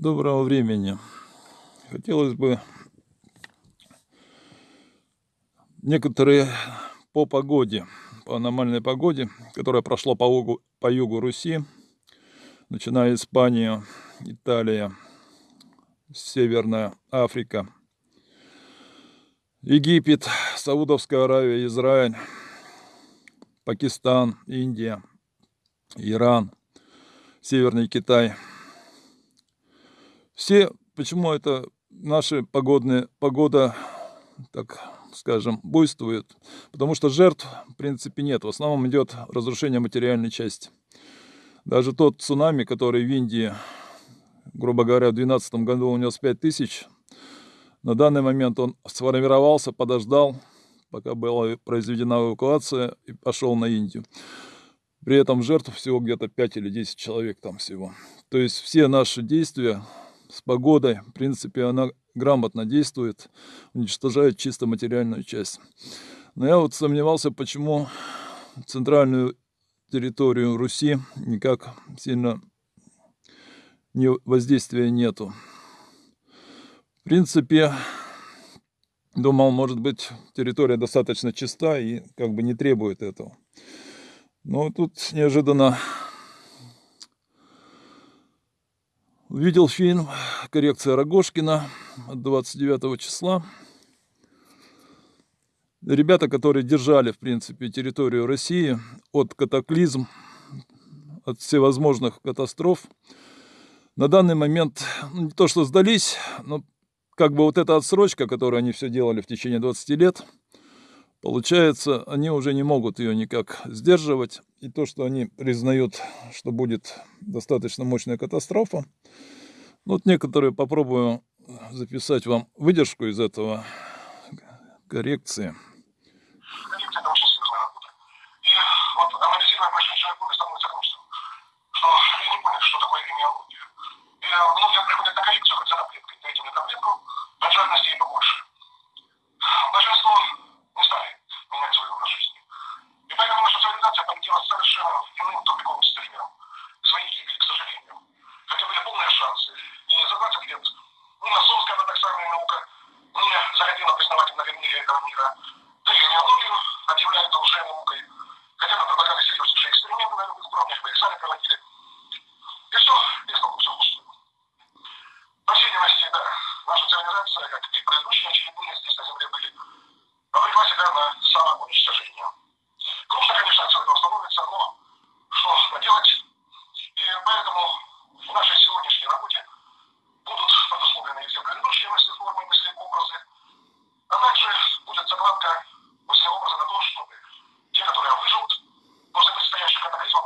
Доброго времени. Хотелось бы некоторые по погоде, по аномальной погоде, которая прошла по югу, по югу Руси, начиная Испания, Италия, Северная Африка, Египет, Саудовская Аравия, Израиль, Пакистан, Индия, Иран, Северный Китай. Все, почему это наши погодные, погода, так скажем, буйствует? Потому что жертв, в принципе, нет. В основном идет разрушение материальной части. Даже тот цунами, который в Индии, грубо говоря, в 2012 году унес 5 тысяч, на данный момент он сформировался, подождал, пока была произведена эвакуация и пошел на Индию. При этом жертв всего где-то 5 или 10 человек там всего. То есть все наши действия с погодой, в принципе, она грамотно действует, уничтожает чисто материальную часть. Но я вот сомневался, почему центральную территорию Руси никак сильно не, воздействия нету. В принципе, думал, может быть, территория достаточно чиста и как бы не требует этого. Но тут неожиданно увидел фильм «Коррекция Рогожкина» от 29 числа. Ребята, которые держали, в принципе, территорию России от катаклизм, от всевозможных катастроф, на данный момент ну, не то что сдались, но как бы вот эта отсрочка, которую они все делали в течение 20 лет – Получается, они уже не могут ее никак сдерживать. И то, что они признают, что будет достаточно мощная катастрофа. Ну, вот некоторые попробую записать вам выдержку из этого коррекции. И вот анализируя прошедшие годы, становится грустно, что люди не поняли, что такое генеалогия. yo me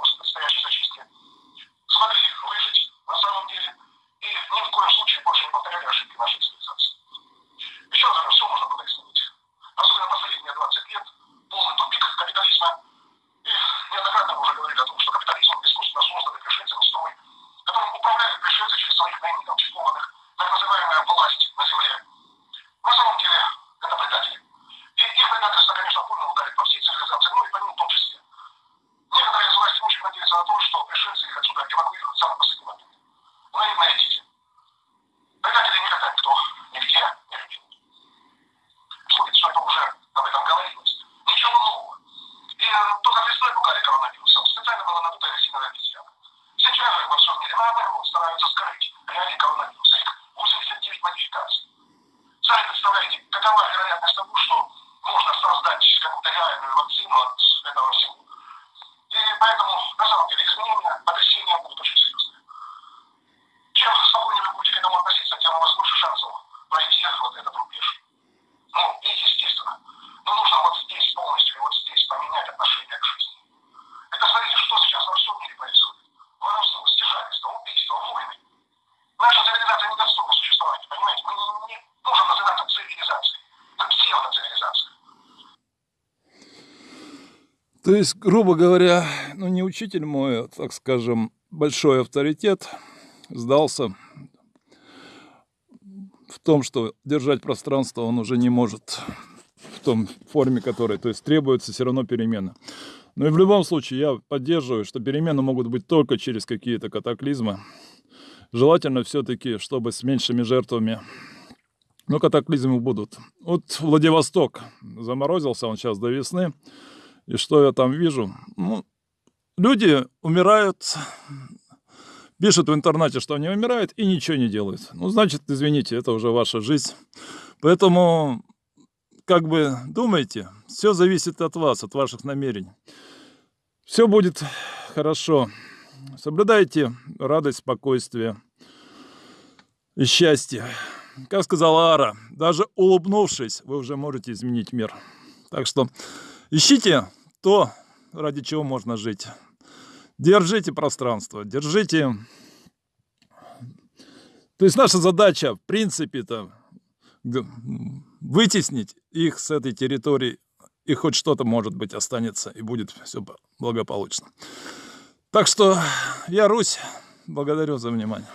после предстоящей зачистки, смогли выжить на самом деле и ни в коем случае больше не повторяли ошибки нашей цивилизации. Еще раз говорю, все можно было изменить особенно последние 20 лет, полный тупик капитализма. И неоднократно мы уже говорили о том, что капитализм искусственно созданный пришельцами строй, которым управляют пришельцы через своих наименов титулованных, так называемая власть на земле. На самом деле это предатели. И их предательство, конечно, больно ударит по всей цивилизации, ну и по ним в том числе. Некоторые из власти очень надеются на то, что пришельцы их отсюда эвакуируют в самый последний момент. Наивные дети. Предатели никогда никто нигде не любил будет, что это уже об этом говорилось. Ничего нового. И э, только весной пугали коронавирусом. Резиновая обезьяна. Сейчас же во всем мире наоборот стараются скрыть реалии коронавируса. Их 89 модификаций. Сами представляете, какова вероятность того, что можно создать какую-то реальную вакцину от этого всего. И поэтому, на самом деле, изменения, То есть, грубо говоря, ну не учитель мой, а, так скажем, большой авторитет сдался в том, что держать пространство он уже не может в том форме, которой, то есть требуется все равно перемена. Но и в любом случае я поддерживаю, что перемены могут быть только через какие-то катаклизмы. Желательно все-таки, чтобы с меньшими жертвами. Но катаклизмы будут. Вот Владивосток заморозился он сейчас до весны. И что я там вижу? Ну, люди умирают, пишут в интернете, что они умирают и ничего не делают. Ну, значит, извините, это уже ваша жизнь. Поэтому, как бы, думайте, все зависит от вас, от ваших намерений. Все будет хорошо. Соблюдайте радость, спокойствие и счастье. Как сказала Ара, даже улыбнувшись, вы уже можете изменить мир. Так что ищите то, ради чего можно жить. Держите пространство, держите... То есть наша задача, в принципе-то, вытеснить их с этой территории, и хоть что-то, может быть, останется, и будет все благополучно. Так что я, Русь, благодарю за внимание.